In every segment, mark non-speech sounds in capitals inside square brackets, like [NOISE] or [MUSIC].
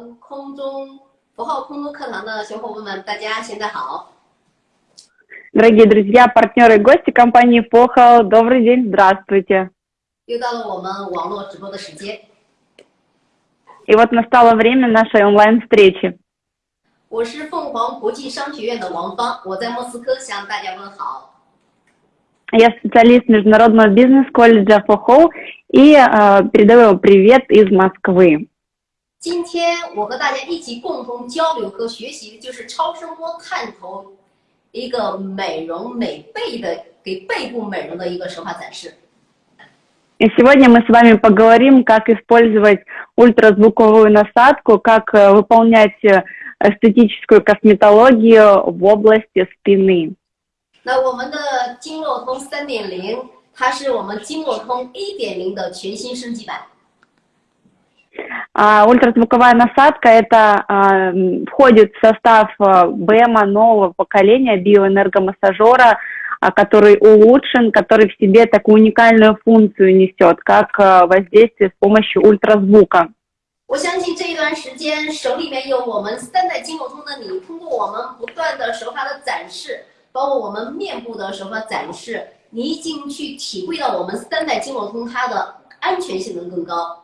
们空中符号空中课堂的小伙伴们，大家现在好。 Дорогие друзья, партнеры и гости компании Похал, добрый день, здравствуйте. 又到了我们网络直播的时间， И вот настало время нашей онлайн-встречи. 我是凤凰国际商学院的王芳，我在莫斯科向大家问好。 Я специалист Международного бизнес-колледжа Похол и э, передаю вам привет из Москвы. 今天我和大家一起共同交流和学习的就是超声波探头一个美容美背的给背部美容的一个手法展示。 И сегодня мы с вами поговорим, как использовать ультразвуковую насадку, как э, выполнять э, эстетическую косметологию в области спины. 那我们的经络通三点零，它是我们经络通一点零的全新升级版。 А, ультразвуковая насадка это а, м, входит в состав а, БЭМа нового поколения биоэнергомассажера, а, который улучшен, который в себе такую уникальную функцию несет, как а, воздействие с помощью ультразвука. 我相信这一段时间手里面有我们三代经络通的你，通过我们不断的手法的展示，包括我们面部的手法展示，你已经去体会到我们三代经络通它的安全性能更高。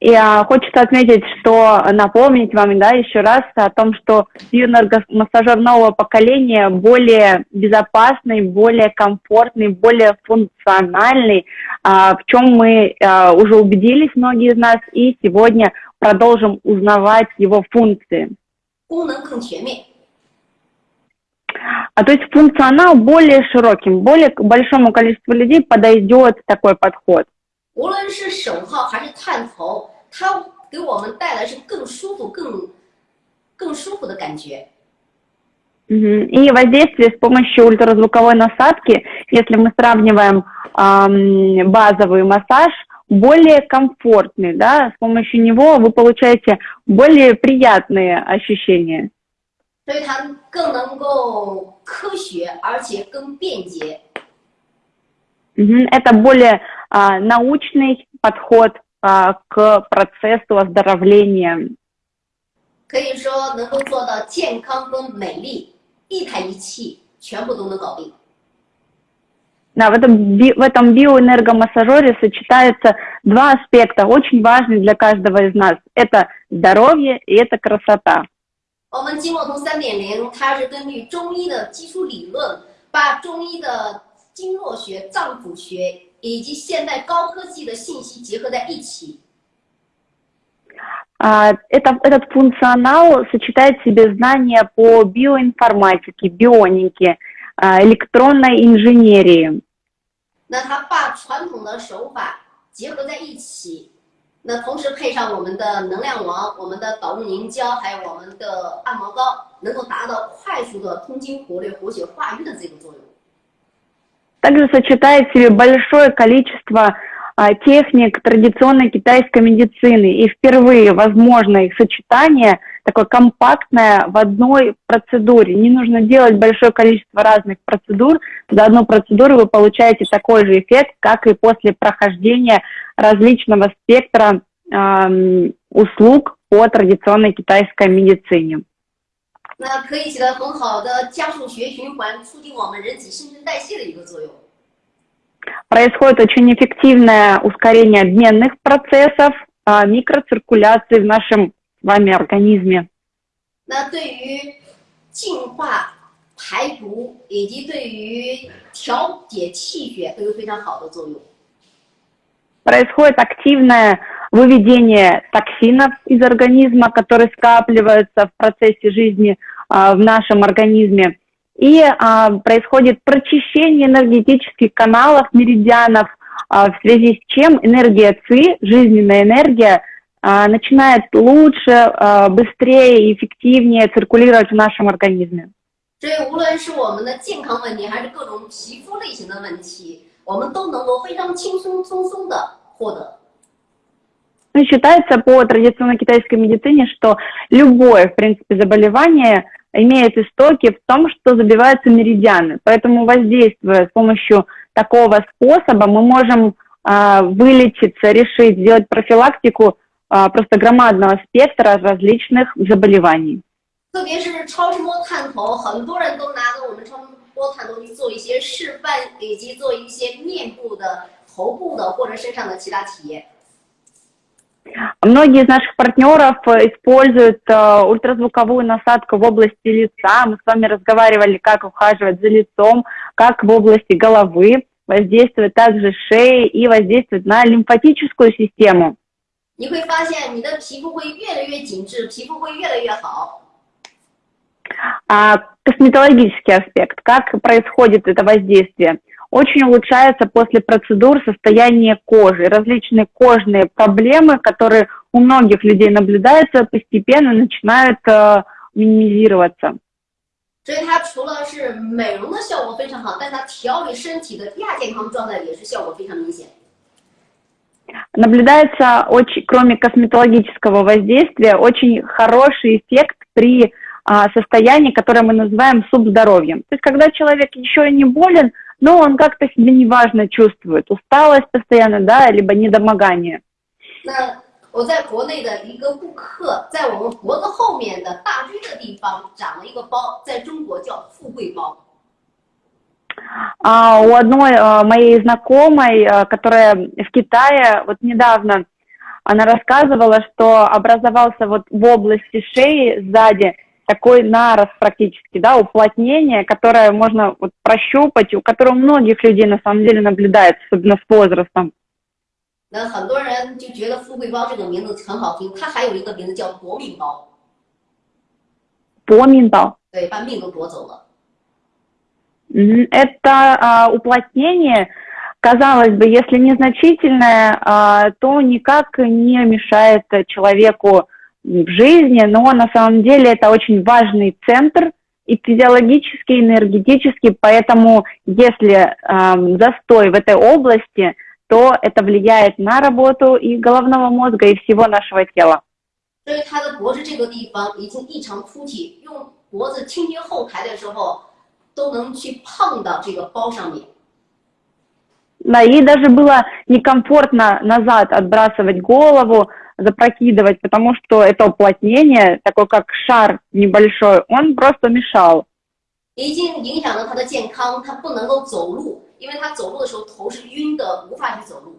и а, хочется отметить, что напомнить вам да, еще раз о том, что юноргомассажер нового поколения более безопасный, более комфортный, более функциональный, а, в чем мы а, уже убедились многие из нас, и сегодня продолжим узнавать его функции. А то есть функционал более широким, более большому количеству людей подойдет такой подход. 无论是手套还是探头，它给我们带来是更舒服、更更舒服的感觉。 Мгм. И воздействие с помощью ультразвуковой насадки, если мы сравниваем ам, базовый массаж, более комфортный, да, с помощью него вы получаете более приятные ощущения. 所以它更能够科学，而且更便捷。 Мгм. Это более а, научный подход а, к процессу оздоровления. 可以说能够做到健康跟美丽，一台仪器全部都能搞定。 Да, в этом, би- в этом биоэнергомассажере сочетаются два аспекта, очень важные для каждого из нас. Это здоровье и это красота. 我们经络通三点零，它是根据中医的基础理论，把中医的经络学、脏腑学 以及现代高科技的信息结合在一起。 А, Это, этот функционал сочетает в себе знания по биоинформатике, бионике, а, электронной инженерии. 那它把传统的手法结合在一起，那同时配上我们的能量王、我们的导入凝胶，还有我们的按摩膏，能够达到快速的通经活络、活血化瘀的这个作用。 Также сочетает в себе большое количество а, техник традиционной китайской медицины. И впервые возможно их сочетание такое компактное в одной процедуре. Не нужно делать большое количество разных процедур. За одну процедуру вы получаете такой же эффект, как и после прохождения различного спектра ам, услуг по традиционной китайской медицине. 那可以起到很好的加速血液循环，促进我们人体新陈代谢的一个作用。 Происходит очень эффективное ускорение обменных процессов, а, микроциркуляции в нашем с вами организме. 那对于净化、排毒以及对于调节气血都有非常好的作用。 Происходит активное выведение токсинов из организма, которые скапливаются в процессе жизни а, в нашем организме. И а, происходит прочищение энергетических каналов, меридианов, а, в связи с чем энергия ЦИ, жизненная энергия, а, начинает лучше, а, быстрее и эффективнее циркулировать в нашем организме. 所以，无论是我们的健康问题，还是各种皮肤类型的问题，我们都能够非常轻松松松的获得。 Ну, считается по традиционной китайской медицине, что любое, в принципе, заболевание имеет истоки в том, что забиваются меридианы. Поэтому, воздействуя с помощью такого способа, мы можем а, вылечиться, решить, сделать профилактику а, просто громадного спектра различных заболеваний. 特别是超声波探头，很多人都拿着我们超声波探头去做一些示范，以及做一些面部的、头部的或者身上的其他体验。 Многие из наших партнеров э, используют э, ультразвуковую насадку в области лица. Мы с вами разговаривали, как ухаживать за лицом, как в области головы воздействовать, также шеи и воздействовать на лимфатическую систему. А, косметологический аспект, как происходит это воздействие – Очень улучшается после процедур состояние кожи. Различные кожные проблемы, которые у многих людей наблюдаются, постепенно начинают э, минимизироваться. 所以它除了是美容的效果非常好，但它调理身体的亚健康状态也是效果非常明显。 Наблюдается, очень, кроме косметологического воздействия, очень хороший эффект при а, состоянии, которое мы называем субздоровьем. То есть, когда человек еще не болен, но он как-то себя неважно чувствует, усталость постоянно, да, либо недомогание. 那我在国内的一个顾客，在我们脖子后面的大椎的地方长了一个包，在中国叫富贵包。 А, у одной а, моей знакомой, а, которая в Китае, вот недавно она рассказывала, что образовался вот в области шеи сзади такой нарост практически, да, уплотнение, которое можно вот прощупать, у которого у многих людей на самом деле наблюдается, особенно с возрастом. 那很多人就觉得富贵包这个名字很好听，它还有一个名字叫夺命包， Поминтал. 对，把命都夺走了。 Мгм. Это а, уплотнение, казалось бы, если незначительное, а, то никак не мешает э, человеку в жизни, но на самом деле это очень важный центр и физиологический, и энергетический, поэтому если ам, застой в этой области, то это влияет на работу и головного мозга, и всего нашего тела. 所以他的脖子这个地方已经异常凸起，用脖子轻轻后抬的时候，都能去碰到这个包上面。 Да, ей даже было некомфортно назад отбрасывать голову, запрокидывать, потому что это уплотнение, такой как шар небольшой, он просто мешал. 已经影响了他的健康，他不能够走路，因为他走路的时候头是晕的，无法去走路。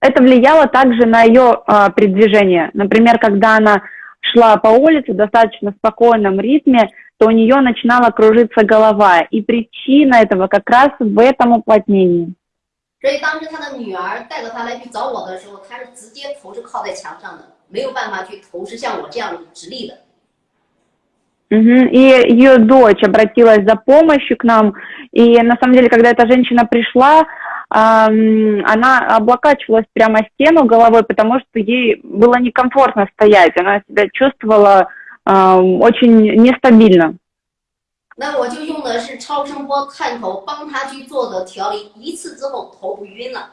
Это влияло также на ее а, передвижение. Например, когда она шла по улице в достаточно спокойном ритме, то у нее начинала кружиться голова. И причина этого как раз в этом уплотнении. 所以当时他的女儿带着他来去找我的时候，他是直接头是靠在墙上的，没有办法去头是像我这样直立的。 Мгм. И ее дочь обратилась за помощью к нам. И на самом деле, когда эта женщина пришла, ам, она облокачивалась прямо о стену головой, потому что ей было некомфортно стоять. Она себя чувствовала ам, очень нестабильно. 那我就用的是超声波探头帮他去做的调理，一次之后头不晕了。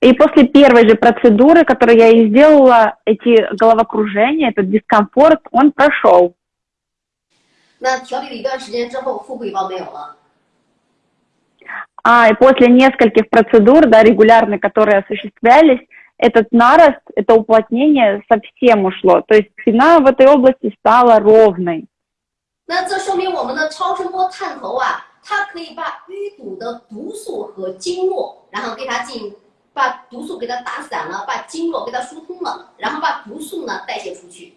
И после первой же процедуры, которую я ей сделала, эти головокружения, этот дискомфорт, он прошел. 那调理了一段时间之后，富贵包没有了。 А, и после нескольких процедур, да, регулярно, которые осуществлялись, этот нарост, это уплотнение совсем ушло. То есть спина в этой области стала ровной. 那这说明我们的超声波探头啊，它可以把淤堵的毒素和经络，然后给它进，把毒素给它打散了，把经络给它疏通了，然后把毒素呢代谢出去。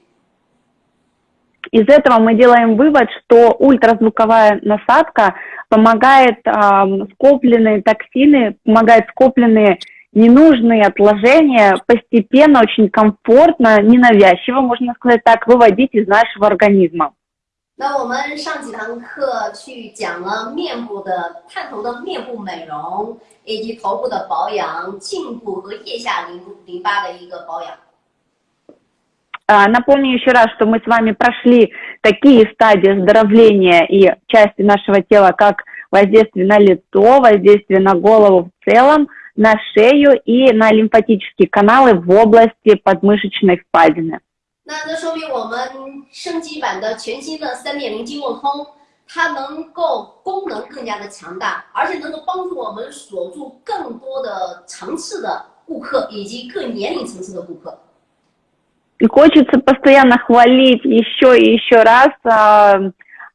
Из этого мы делаем вывод, что ультразвуковая насадка помогает ам, скопленные токсины, помогает скопленные ненужные отложения постепенно, очень комфортно, ненавязчиво, можно сказать так, выводить из нашего организма. 那我们上几堂课去讲了面部的探头的面部美容，以及头部的保养、颈部和腋下淋淋巴的一个保养。 А, Напомню еще раз, что мы с вами прошли такие стадии оздоровления и части нашего тела, как воздействие на лицо, воздействие на голову в целом, на шею и на лимфатические каналы в области подмышечной впадины. 那这说明我们升级版的全新的三点零经络通，它能够功能更加的强大，而且能够帮助我们锁住更多的层次的 顾客以及各年龄层次的顾客。 И хочется постоянно хвалить еще и еще раз э,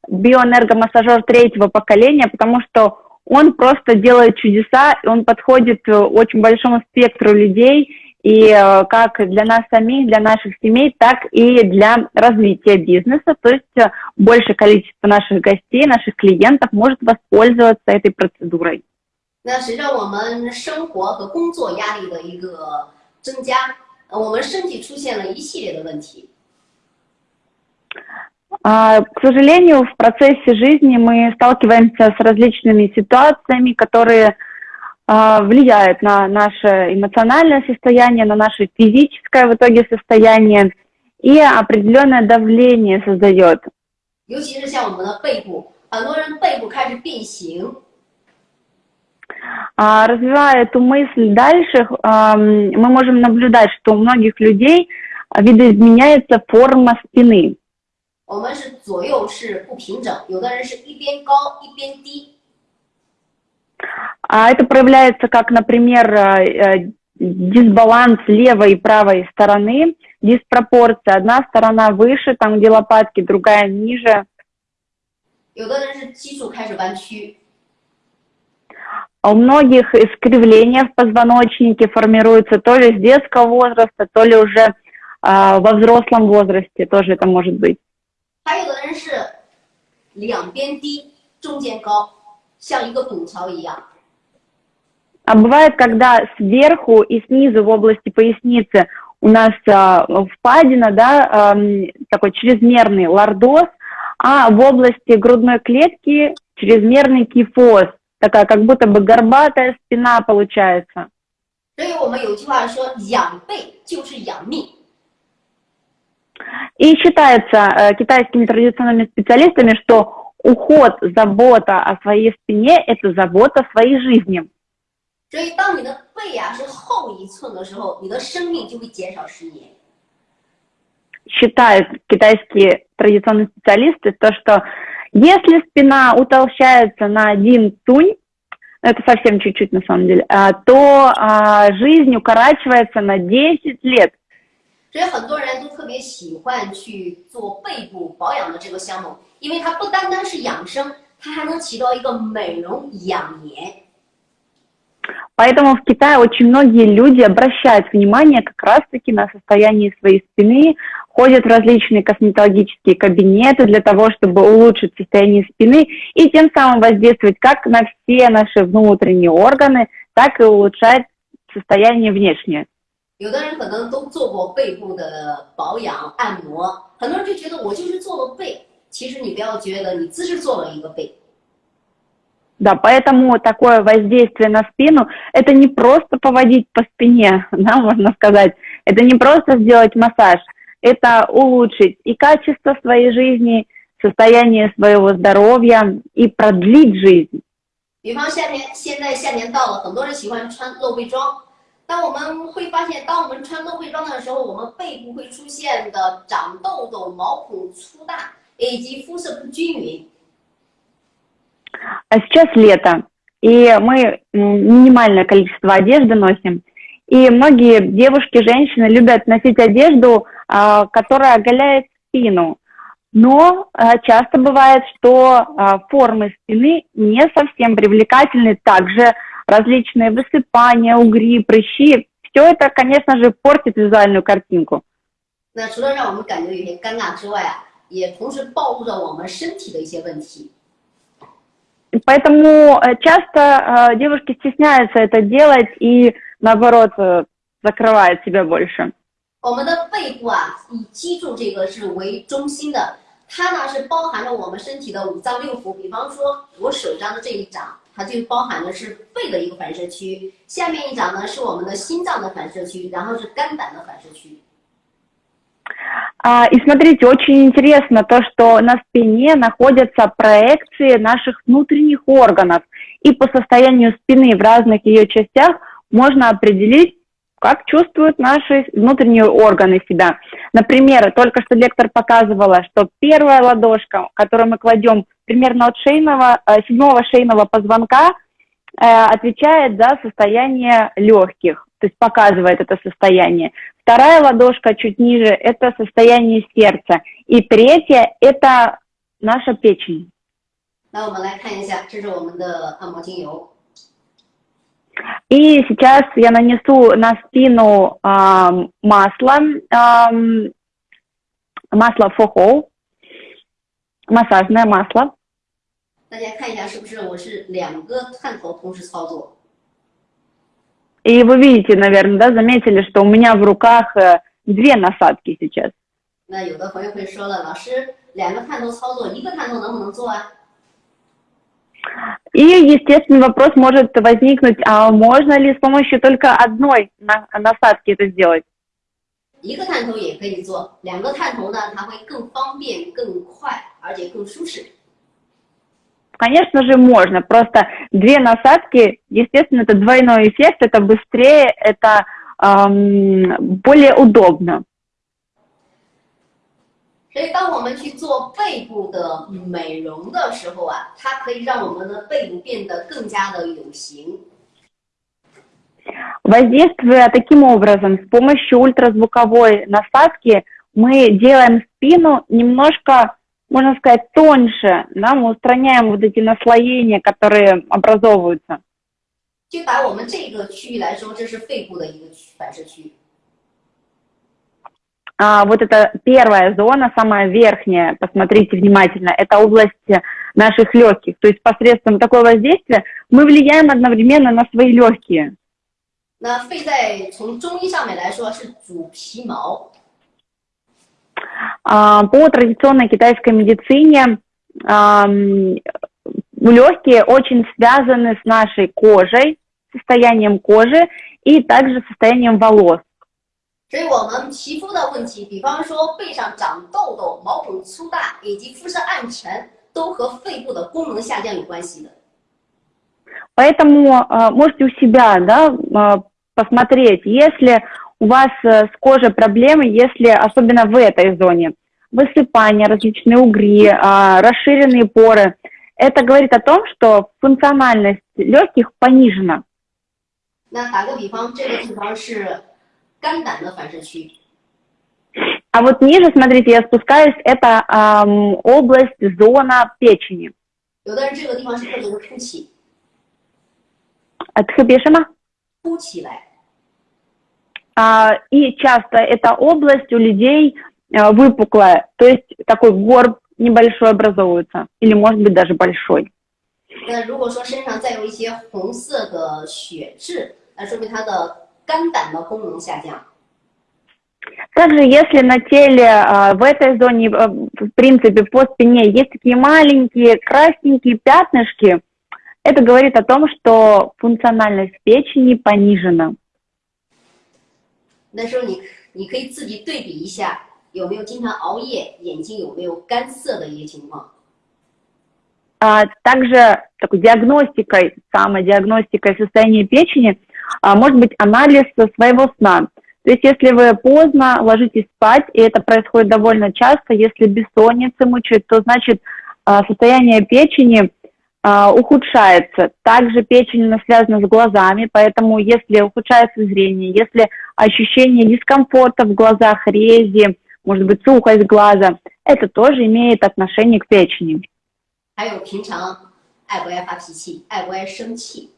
биоэнергомассажер третьего поколения, потому что он просто делает чудеса, и он подходит э, очень большому спектру людей, и э, как для нас самих, для наших семей, так и для развития бизнеса. То есть э, большее количество наших гостей, наших клиентов может воспользоваться этой процедурой. 那随着我们生活和工作压力的一个增加，呃我们身体出现了一系列的问题。 А, К сожалению, в процессе жизни мы сталкиваемся с различными ситуациями, которые а, влияют на наше эмоциональное состояние, на наше физическое в итоге состояние и определенное давление создает. 尤其是像我们的背部，很多人背部开始变形， А, Развивая эту мысль дальше, ам, мы можем наблюдать, что у многих людей а, видоизменяется форма спины. 我们是左右是不平整，有的人是一边高一边低， А это проявляется как, например, э, э, дисбаланс левой и правой стороны, диспропорция. Одна сторона выше, там где лопатки, другая ниже. 有的人是基础开始弯曲， А у многих искривления в позвоночнике формируются то ли с детского возраста, то ли уже а, во взрослом возрасте, тоже это может быть. 还有的人是两边低，中间高， 像一个拱桥一样。 А бывает, когда сверху и снизу в области поясницы у нас а, впадина, да, ам, такой чрезмерный лордоз, а в области грудной клетки чрезмерный кифоз, такая как будто бы горбатая спина получается. 所以我们有句话说，养背就是养命。 И считается э, китайскими традиционными специалистами, что уход, забота о своей спине – это забота о своей жизни. 所以，当你的背啊是后一寸的时候，你的生命就会减少十年。 считают китайские традиционные специалисты, то, что если спина утолщается на один тунь, это совсем чуть-чуть на самом деле, а, то а, жизнь укорачивается на 10 лет. 所以很多人都特别喜欢去做背部保养的这个项目，因为它不单单是养生，它还能起到一个美容养颜。 Поэтому в Китае очень многие люди обращают внимание как раз-таки на состояние своей спины, ходят в различные косметологические кабинеты для того, чтобы улучшить состояние спины и тем самым воздействовать как на все наши внутренние органы, так и улучшать состояние внешнее. 有的人可能都做过背部的保养按摩，很多人就觉得我就是做了背，其实你不要觉得你只是做了一个背， Да, поэтому такое воздействие на спину – это не просто поводить по спине, [LAUGHS] да, можно сказать, это не просто сделать массаж, это улучшить и качество своей жизни, состояние своего здоровья и продлить жизнь. 比方夏天，现在夏天到了，很多人喜欢穿露背装。 当我们会发现，当我们穿露背装的时候，我们背部会出现的长痘痘、毛孔粗大以及肤色不均匀。 А сейчас лето, и мы м, минимальное количество одежды носим. И многие девушки, женщины любят носить одежду, а, которая оголяет спину. Но а, часто бывает, что а, формы спины не совсем привлекательны. Также различные высыпания, угри, прыщи. Все это, конечно же, портит визуальную картинку. 那除了让我们感觉有些尴尬之外啊，也同时暴露着我们身体的一些问题。 Поэтому э, часто э, девушки стесняются это делать и, наоборот, э, закрывают себя больше. 我们的背部啊，以脊柱这个是为中心的，它呢是包含着我们身体的五脏六腑。比方说，我手上的这一掌， 它就包含的是肺的一个反射区；下面一掌呢是我们的心脏的反射区，然后是肝胆的反射区。 А, И смотрите, очень интересно то, что на спине находятся проекции наших внутренних органов. И по состоянию спины в разных ее частях можно определить, как чувствуют наши внутренние органы себя. Например, только что лектор показывала, что первая ладошка, которую мы кладем примерно от шейного, э, седьмого шейного позвонка э, отвечает за состояние легких, то есть показывает это состояние. Вторая ладошка чуть ниже – это состояние сердца. И третья – это наша печень. И сейчас я нанесу на спину э, масло, э, масло фохол, массажное масло. 大家看一下，是不是我是两个探头同时操作？ И вы видите, наверное, да, заметили, что у меня в руках э, две насадки сейчас. 那有的朋友会说了，老师，两个探头操作，一个探头能不能做啊？ И, естественно, вопрос может возникнуть, а можно ли с помощью только одной на- насадки это сделать? 一个探头也可以做，两个探头呢，它会更方便、更快，而且更舒适。 Конечно же, можно. Просто две насадки, естественно, это двойной эффект, это быстрее, это ам, более удобно. 所以，当我们去做背部的美容的时候啊，它可以让我们的背部变得更加的有型。 Воздействуя таким образом, с помощью ультразвуковой насадки, мы делаем спину немножко, можно сказать, тоньше, да, мы устраняем вот эти наслоения, которые образовываются. 就打我们这个区域来说，这是肺部的一个区反射区。 А, вот это первая зона, самая верхняя, посмотрите внимательно, это область наших легких. То есть посредством такого воздействия мы влияем одновременно на свои легкие. 那肺在从中医上面来说是主皮毛， А, По традиционной китайской медицине ам, легкие очень связаны с нашей кожей, состоянием кожи и также состоянием волос. 所以我们皮肤的问题，比方说背上长痘痘、毛孔粗大以及肤色暗沉，都和肺部的功能下降有关系的。 Поэтому а, можете у себя да, а, посмотреть, если у вас э, с кожей проблемы, если особенно в этой зоне, высыпания, различные угри, а, расширенные поры, это говорит о том, что функциональность легких понижена. 那打个比方，这个地方是肝胆的反射区， А вот ниже, смотрите, я спускаюсь, это ам, область, зона печени. 有 и часто эта область у людей а, выпуклая, то есть такой горб небольшой образовывается, или может быть даже большой. 那如果说身上再有一些红色的血痣，那说明它的肝胆的功能下降。 Также если на теле а, в этой зоне, а, в принципе, по спине есть такие маленькие красненькие пятнышки, это говорит о том, что функциональность печени понижена. 那时候你你可以自己对比一下，有没有经常熬夜，眼睛有没有干涩的一些情况。 А, также такой диагностикой, самодиагностикой состояния печени а, может быть анализ своего сна. То есть если вы поздно ложитесь спать, и это происходит довольно часто, если бессонница мучает, то значит а, состояние печени а, ухудшается. Также печень она связана с глазами, поэтому если ухудшается зрение, если ощущение дискомфорта в глазах, рези, может быть сухость глаза, это тоже имеет отношение к печени. 还有平常爱不爱发脾气，爱不爱生气，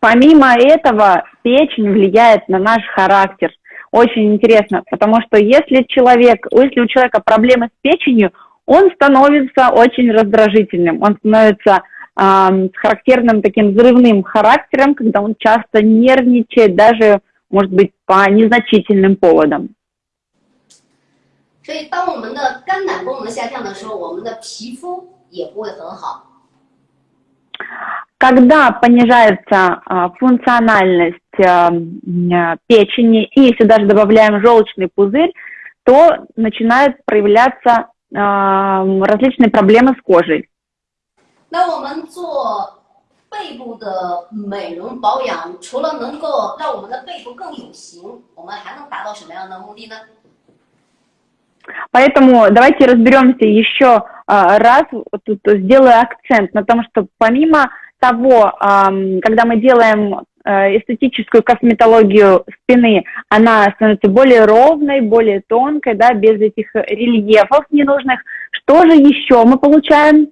Помимо этого, печень влияет на наш характер. Очень интересно, потому что если человек, если у человека проблемы с печенью, он становится очень раздражительным, он становится ам, с характерным таким взрывным характером, когда он часто нервничает, даже, может быть, по незначительным поводам. 所以当我们的肝胆功能下降的时候，我们的皮肤也不会很好。 Когда понижается а, функциональность а, м, а, печени, и если даже добавляем желчный пузырь, то начинают проявляться а, различные проблемы с кожей. 那我们做背部的美容保养，除了能够让我们的背部更有型，我们还能达到什么样的目的呢？ Поэтому давайте разберемся еще а, раз, вот тут сделаю акцент на том, что помимо того, ам, когда мы делаем э, эстетическую косметологию спины, она становится более ровной, более тонкой, да, без этих рельефов ненужных. Что же еще мы получаем?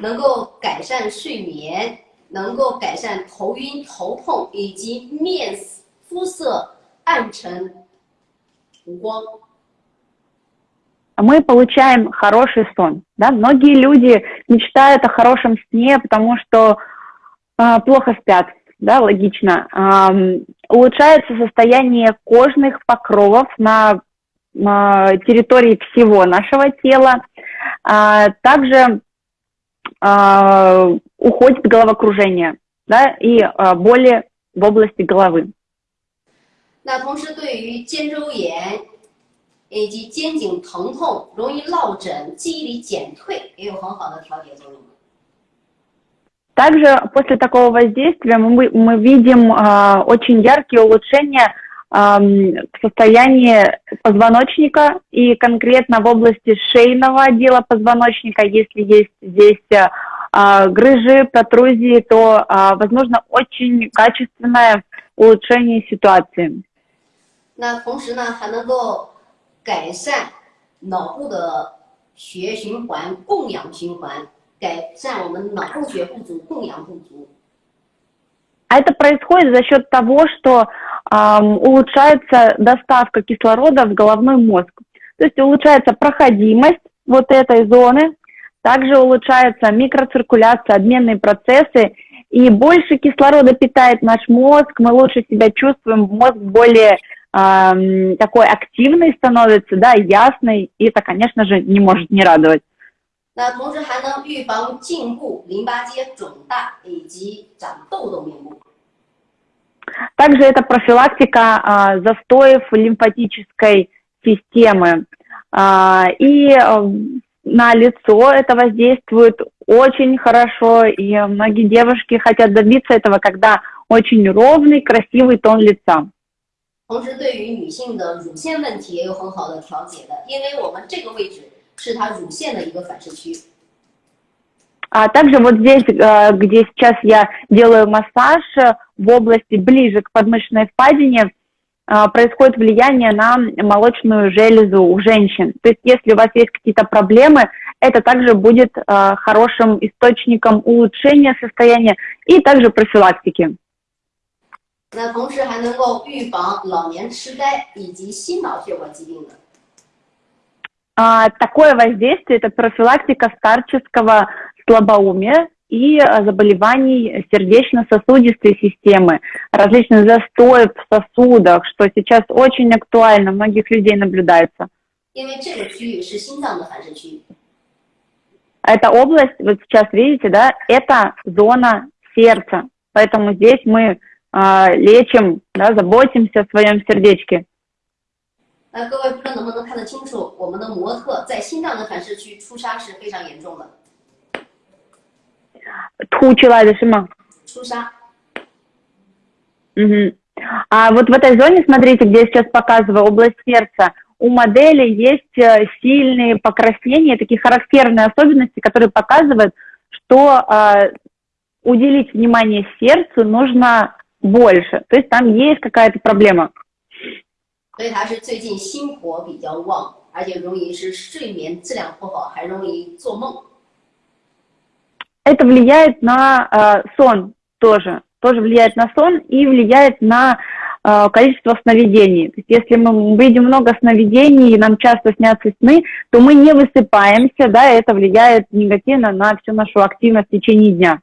能够改善睡眠，能够改善头晕、头痛以及面肤色暗沉、无光。 мы получаем хороший сон. Да? Многие люди мечтают о хорошем сне, потому что э, плохо спят, да, логично. Э, улучшается состояние кожных покровов на, на территории всего нашего тела. Э, также э, уходит головокружение да, и э, боли в области головы. 那同时，对于肩周炎以及肩颈疼痛、容易落枕、记忆力减退也有很好的调节作用。 Также после такого воздействия мы, мы видим э, очень яркие улучшения э, в состоянии позвоночника и конкретно в области шейного отдела позвоночника, если есть здесь э, грыжи, протрузии, то э, возможно очень качественное улучшение ситуации. 那同时呢，还能够改善脑部的血液循环、供氧循环， 改善我们脑供血不足、供氧不足。 А это происходит за счет того, что эм, улучшается доставка кислорода в головной мозг. То есть улучшается проходимость вот этой зоны, также улучшается микроциркуляция, обменные процессы, и больше кислорода питает наш мозг, мы лучше себя чувствуем, мозг более эм, такой активный становится, да, ясный, и это, конечно же, не может не радовать. 那同时还能预防颈部淋巴结肿大以及长痘痘面部。 Также это профилактика а, застоев лимфатической системы. А, и а, на лицо это воздействует очень хорошо, и многие девушки хотят добиться этого, когда очень ровный, красивый тон лица. 同时，对于女性的乳腺问题也有很好的调节的，因为我们这个位置 是它乳腺的一个反射区。 А также вот здесь, э, где сейчас я делаю массаж э, в области ближе к подмышечной впадине, э, происходит влияние на молочную железу у женщин. То есть если у вас есть какие-то проблемы, это также будет э, хорошим источником улучшения состояния и также профилактики. 那同时还能够预防老年痴呆以及心脑血管疾病的。 а, такое воздействие – это профилактика старческого слабоумия и э, заболеваний сердечно-сосудистой системы, различных застоев в сосудах, что сейчас очень актуально, многих людей наблюдается. Эта область, вот сейчас видите, да, это зона сердца, поэтому здесь мы э, лечим, да, заботимся о своем сердечке. 那各位不知道能不能看得清楚，我们的模特在心脏的反射区出痧是非常严重的， Тхучила дышима. 出痧。 Мгм. А вот в этой зоне, смотрите, где я сейчас показываю, область сердца, у модели есть э, сильные покраснения, такие характерные особенности, которые показывают, что э, уделить внимание сердцу нужно больше. То есть там есть какая-то проблема. 所以它是最近心火比较旺，而且容易是睡眠质量不好，还容易做梦。 Это влияет на э, сон тоже. Тоже влияет на сон и влияет на э, количество сновидений. То есть если мы видим много сновидений и нам часто снятся сны, то мы не высыпаемся, да, и это влияет негативно на всю нашу активность в течение дня.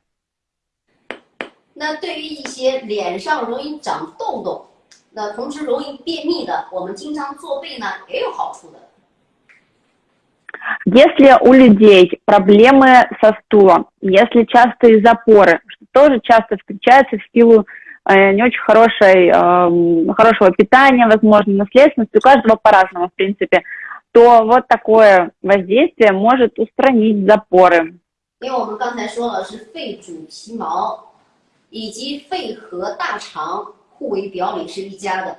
那对于一些脸上容易长痘痘， 那同时容易便秘的，我们经常做背呢也有好处的。 Если у людей проблемы со стулом, если частые запоры, что тоже часто встречается в силу э, не очень хорошей, э, хорошего питания, возможно, наследственности, у каждого по-разному, в принципе, то вот такое воздействие может устранить запоры. 因为我们刚才说了是肺主皮毛，以及肺和大肠 互为表里是一家的。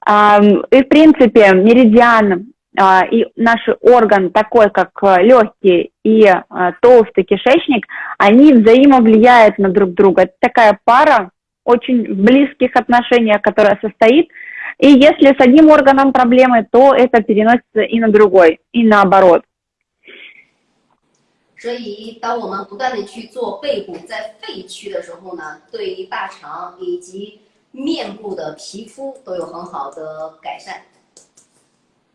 А, И, в принципе, меридиан а, и наш орган, такой как э, легкий и а, толстый кишечник, они взаимовлияют на друг друга. Это такая пара очень в близких отношениях, которая состоит. И если с одним органом проблемы, то это переносится и на другой, и наоборот. 所以，当我们不断的去做背部在肺区的时候呢，对于大肠以及面部的皮肤都有很好的改善。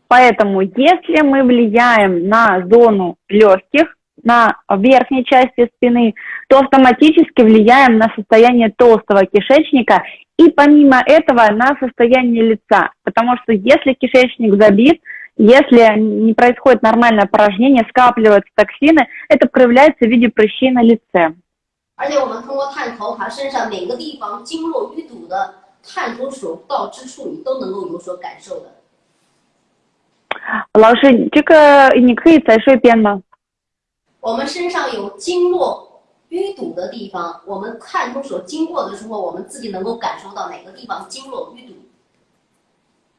Поэтому, если мы влияем на зону легких, на верхней части спины, то автоматически влияем на состояние толстого кишечника и помимо этого на состояние лица. Потому что если кишечник забит, если не происходит нормальное порожнение, скапливаются токсины, это проявляется в виде прыщей на лице. 而且我们通过探头，它身上哪个地方经络淤堵的，探头所到之处，你都能够有所感受的。老师，这个你可以再说一遍吗？我们身上有经络淤堵的地方，我们看出所经过的时候，我们自己能够感受到哪个地方经络淤堵。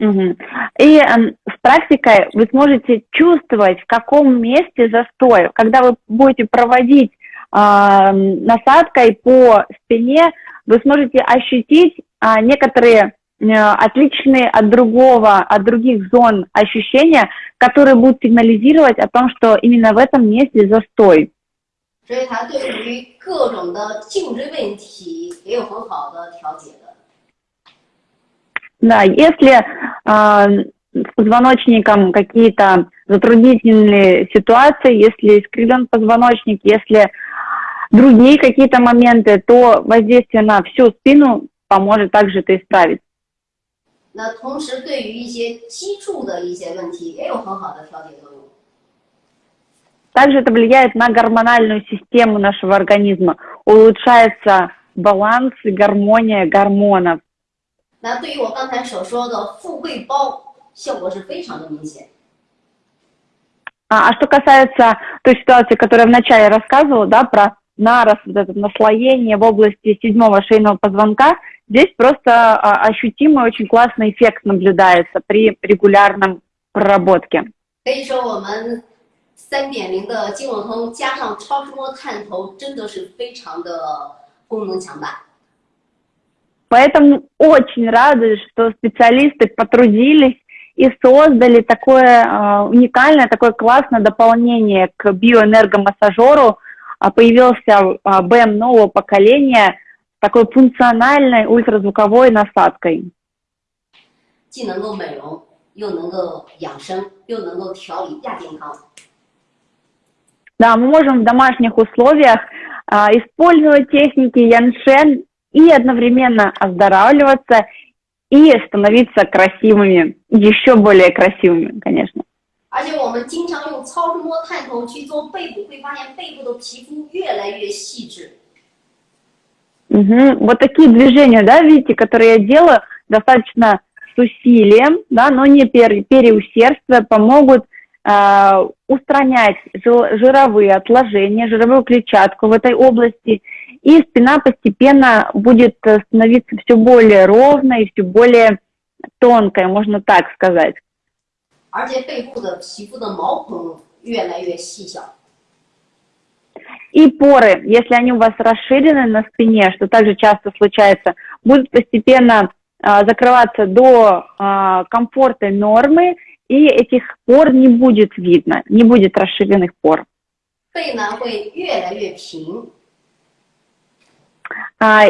И э, с практикой вы сможете чувствовать, в каком месте застой. Когда вы будете проводить э, насадкой по спине, вы сможете ощутить э, некоторые отличные от другого, от других зон ощущения, которые будут сигнализировать о том, что именно в этом месте застой. Да, если э, с позвоночником какие-то затруднительные ситуации, если искривлен позвоночник, если другие какие-то моменты, то воздействие на всю спину поможет также это исправить. 那同时，对于一些脊柱的一些问题，也有很好的调节作用。Также это влияет на гормональную систему нашего организма. Улучшается баланс и гармония гормонов. 那对于我刚才所说的富贵包，效果是非常的明显。А, а что касается той ситуации, которую я вначале рассказывала, да, про нарост, вот это наслоение в области седьмого шейного позвонка, здесь просто а, ощутимый очень классный эффект наблюдается при регулярном проработке. 可以说，我们三点零的经络通加上超声波探头，真的是非常的功能强大。 Поэтому очень рада, что специалисты потрудились и создали такое э, уникальное, такое классное дополнение к биоэнергомассажеру. Э, появился э, БМ нового поколения с такой функциональной ультразвуковой насадкой. 既能够美容，又能够养生，又能够调理亚健康。Да, мы можем в домашних условиях э, использовать техники Яншен и одновременно оздоравливаться и становиться красивыми, еще более красивыми, конечно. 而且我们经常用超声波探头去做背部，会发现背部的皮肤越来越细致。Угу. Вот такие движения, да, видите, которые я делаю, достаточно с усилием, да, но не пере, переусердствуя, помогут э, устранять жировые отложения, жировую клетчатку в этой области – и спина постепенно будет э, становиться все более ровной, все более тонкой, можно так сказать. И поры, если они у вас расширены на спине, что также часто случается, будут постепенно а, закрываться до а, комфортной нормы, и этих пор не будет видно, не будет расширенных пор. 背呢会越来越平，а,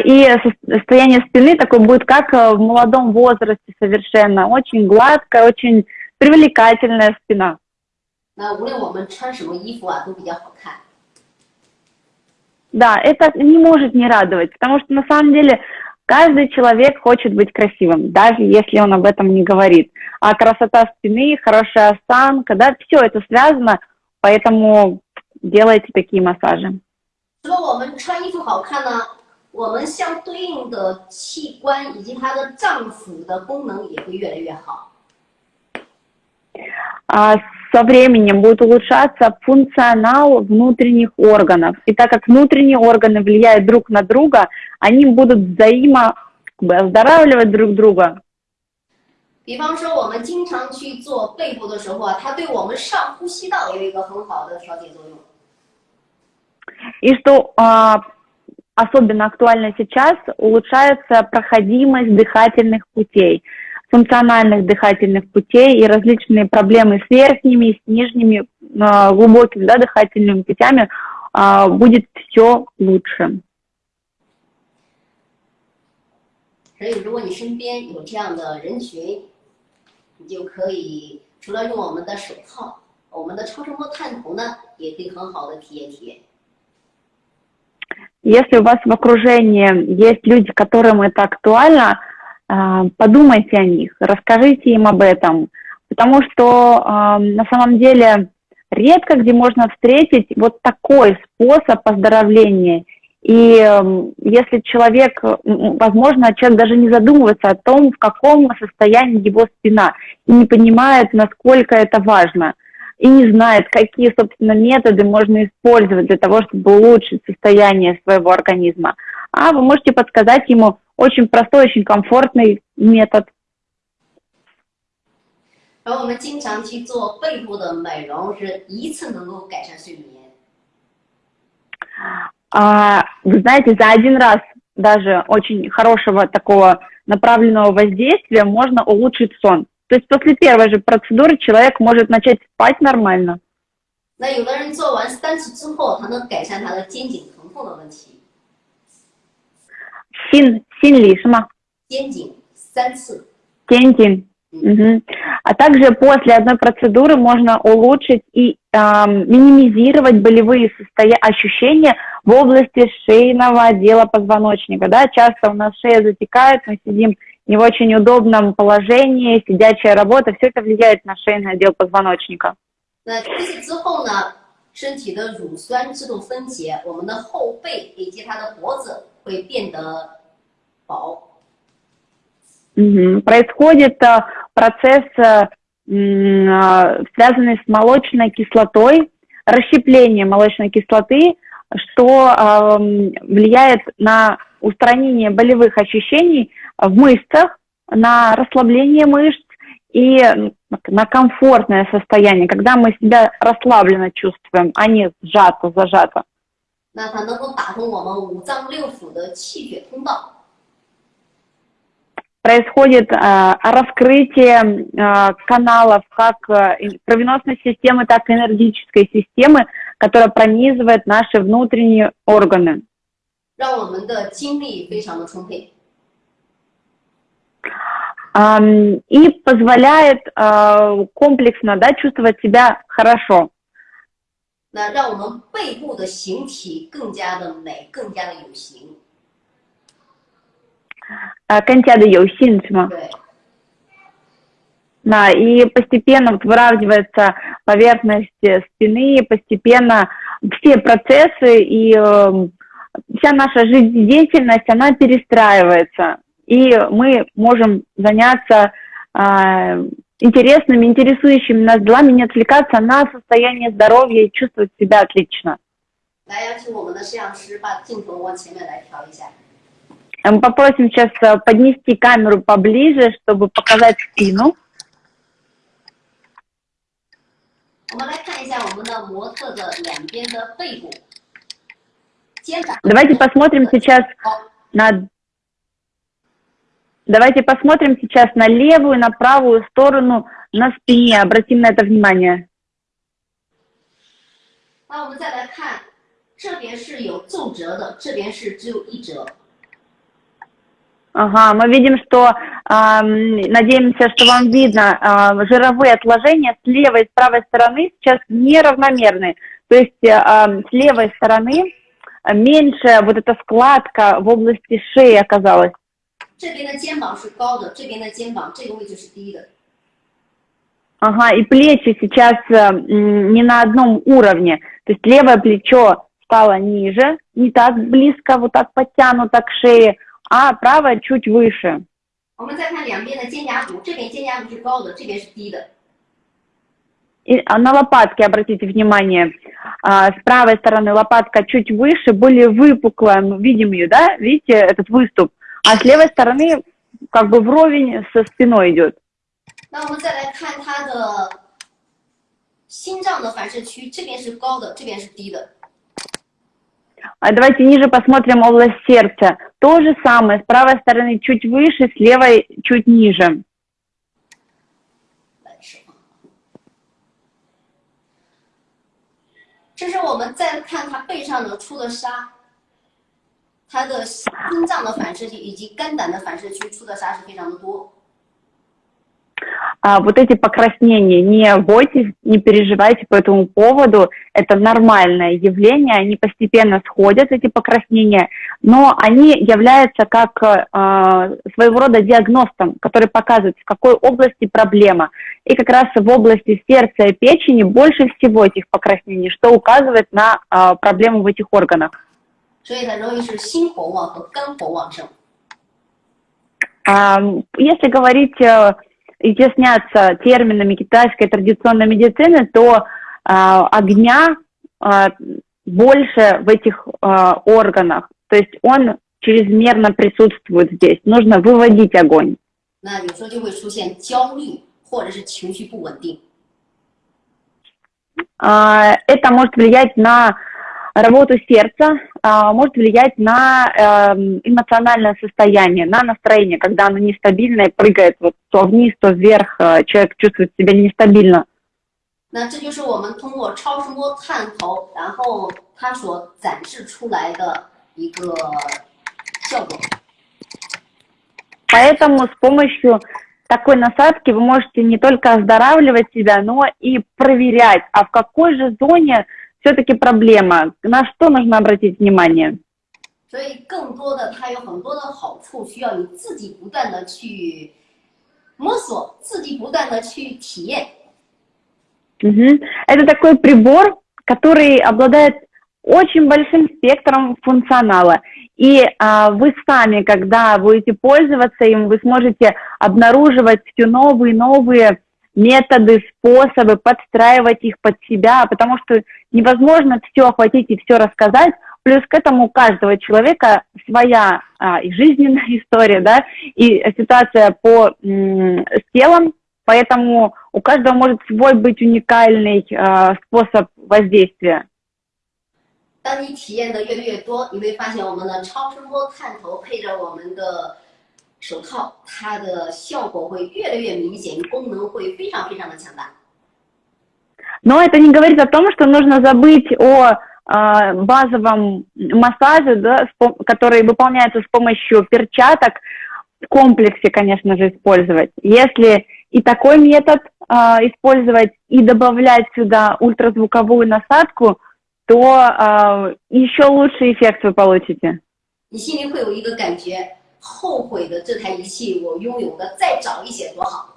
и состояние спины такое будет, как э, в молодом возрасте совершенно. Очень гладкая, очень привлекательная спина. Да, это не может не радовать, потому что на самом деле каждый человек хочет быть красивым, даже если он об этом не говорит. А красота спины, хорошая осанка, да, все это связано, поэтому делайте такие массажи. 除了我们穿衣服好看呢， 我们相对应的器官以及它的脏腑的功能也会越来越好。А со временем будет улучшаться функционал внутренних органов. И так как внутренние органы влияют друг на друга, они будут взаимо как бы, оздоравливать друг друга. 比方说，我们经常去做背部的时候啊，它对我们上呼吸道有一个很好的调节作用。 И что а, особенно актуально сейчас, улучшается проходимость дыхательных путей, функциональных дыхательных путей и различные проблемы с верхними, с нижними, а, глубокими да, дыхательными путями а, будет все лучше. 所以，如果你身边有这样的人群，你就可以除了用我们的手套，我们的超声波探头呢，也可以很好的体验体验。 Если у вас в окружении есть люди, которым это актуально, а, подумайте о них, расскажите им об этом, потому что а, на самом деле редко где можно встретить вот такой способ оздоровления. И м, если человек, возможно, человек даже не задумывается о том, в каком состоянии его спина, и не понимает, насколько это важно, и не знает, какие, собственно, методы можно использовать для того, чтобы улучшить состояние своего организма. А вы можете подсказать ему очень простой, очень комфортный метод. 而我们经常去做背部的美容，是一次能够改善睡眠。 А, вы знаете, за один раз даже очень хорошего такого направленного воздействия можно улучшить сон. То есть после первой же процедуры человек может начать спать нормально. 那有的人做完三次之后，他能改善他的肩颈疼痛的问题。 Син, синли, шма, 肩颈三次， тентин. Мгм. А также после одной процедуры можно улучшить и ам, минимизировать болевые состоя- ощущения в области шейного отдела позвоночника. Да? Часто у нас шея затекает, мы сидим не в очень удобном положении, сидячая работа, все это влияет на шейный отдел позвоночника. 那这些之后呢，身体的乳酸自动分解，我们的后背以及它的脖子会变得薄。 Мгм. Происходит а, процесс, а, м, а, связанный с молочной кислотой, расщепление молочной кислоты, что а, м, влияет на устранение болевых ощущений в мышцах, на расслабление мышц и м, на комфортное состояние, когда мы себя расслабленно чувствуем, а не сжато, зажато. 那它能够打通我们五脏六腑的气血通道。 происходит а, раскрытие а, каналов как а, и кровеносной системы, так и энергетической системы, которая пронизывает наши внутренние органы. 让我们的精力非常的充沛。 и позволяет а, комплексно да, чувствовать себя хорошо. А, да, и постепенно выравнивается поверхность э, спины, постепенно все процессы и э, вся наша жизнедеятельность, она перестраивается И мы можем заняться э, интересными, интересующими нас делами, не отвлекаться на состояние здоровья и чувствовать себя отлично. 来邀请我们的摄像师把镜头往前面来调一下。 Э, Мы попросим сейчас э, поднести камеру поближе, чтобы показать спину. 我们来看一下我们的模特的两边的背部、肩膀。 Давайте посмотрим сейчас 好， на... Давайте посмотрим сейчас на левую, на правую сторону, на спине. Обратим на это внимание. Ага, мы видим, что, э, надеемся, что вам видно, э, жировые отложения с левой и с правой стороны сейчас неравномерны. То есть э, с левой стороны меньше вот эта складка в области шеи оказалась. 这边的肩膀是高的，这边的肩膀这个位置是低的。 Ага, и плечи сейчас э, м, не на одном уровне. То есть левое плечо стало ниже, не так близко, вот так подтянуто к шее, а правое чуть выше. 我们再看两边的肩胛骨，这边肩胛骨是高的，这边是低的。 И а, на лопатки обратите внимание. А, с правой стороны лопатка чуть выше, более выпуклая. Мы видим ее, да? Видите этот выступ? А с левой стороны как бы вровень со спиной идет. 那我们再来看它的心脏的反射区，这边是高的，这边是低的。 А Давайте ниже посмотрим область сердца. То же самое, с правой стороны чуть выше, с левой чуть ниже. 来手放这是我们再看它背上的出的痧， 它的心脏的反射区以及肝胆的反射区出的痧是非常的多。 А вот эти покраснения, не бойтесь, не переживайте по этому поводу, это нормальное явление, они постепенно сходят, эти покраснения, но они являются как э, своего рода диагностом, который показывает, в какой области проблема. И как раз в области сердца и печени больше всего этих покраснений, что указывает на э, проблему в этих органах. 所以很容易是心火旺和肝火旺盛。 А, Если говорить, э, изъясняться терминами китайской традиционной медицины, то а, огня а, больше в этих а, органах, то есть он чрезмерно присутствует здесь. Нужно выводить огонь. 那有时候就会出现焦虑或者是情绪不稳定。 А, Это может влиять на работу сердца, а, может влиять на эм, эмоциональное состояние, на настроение, когда оно нестабильное, прыгает вот то вниз, то вверх, э, человек чувствует себя нестабильно. 那这就是我们通过超声波探头，然后它所展示出来的一个效果。 Поэтому с помощью такой насадки вы можете не только оздоравливать себя, но и проверять, а в какой же зоне все-таки проблема, на что нужно обратить внимание. 所以更多的它有很多的好处，需要你自己不断的去摸索，自己不断的去体验。 Мгм. Это такой прибор, который обладает очень большим спектром функционала. И а, вы сами, когда будете пользоваться им, вы сможете обнаруживать все новые и новые методы, способы, подстраивать их под себя, потому что невозможно все охватить и все рассказать. Плюс к этому у каждого человека своя а, и жизненная [LAUGHS] история, да, и ситуация по м, с телом, поэтому у каждого может свой быть уникальный а, способ воздействия. 当你体验的越来越多，你会发现我们的超声波探头配着我们的 手套，它的效果会越来越明显，功能会非常非常的强大。 Но это не говорит о том, что нужно забыть о а, базовом массаже, да, с пом- который выполняется с помощью перчаток, в комплексе, конечно же, использовать. Если и такой метод а, использовать, и добавлять сюда ультразвуковую насадку, то а, еще лучший эффект вы получите. 你心里会有一个感觉， 后悔的这台仪器我拥有的再早一些多好。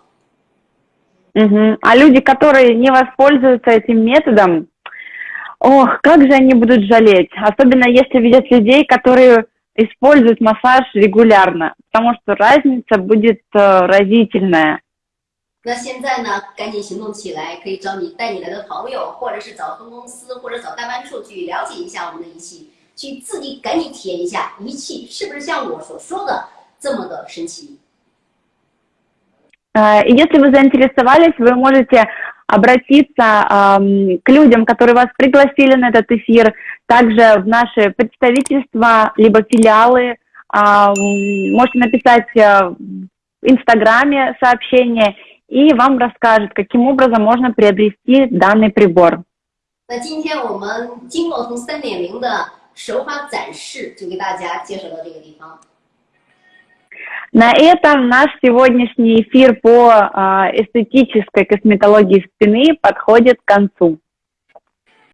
Мгм. А люди, которые не воспользуются этим методом, ох, как же они будут жалеть. Особенно если видят людей, которые используют массаж регулярно, потому что разница будет э, разительная. 那现在呢，赶紧行动起来，可以找你带你来的朋友，或者是找分公司，或者找代办处去了解一下我们的仪器， 去自己赶紧体验一下仪器是不是像我所说的这么的神奇。 Э, И если вы заинтересовались, вы можете обратиться ам, к людям, которые вас пригласили на этот эфир, также в наши представительства, либо филиалы. Ам, Можете написать э, в Инстаграме сообщение, и вам расскажут, каким образом можно приобрести данный прибор. 那今天我们经络通三点零的 手法展示就给大家介绍到这个地方。 На этом наш сегодняшний эфир по а, эстетической косметологии спины подходит к концу.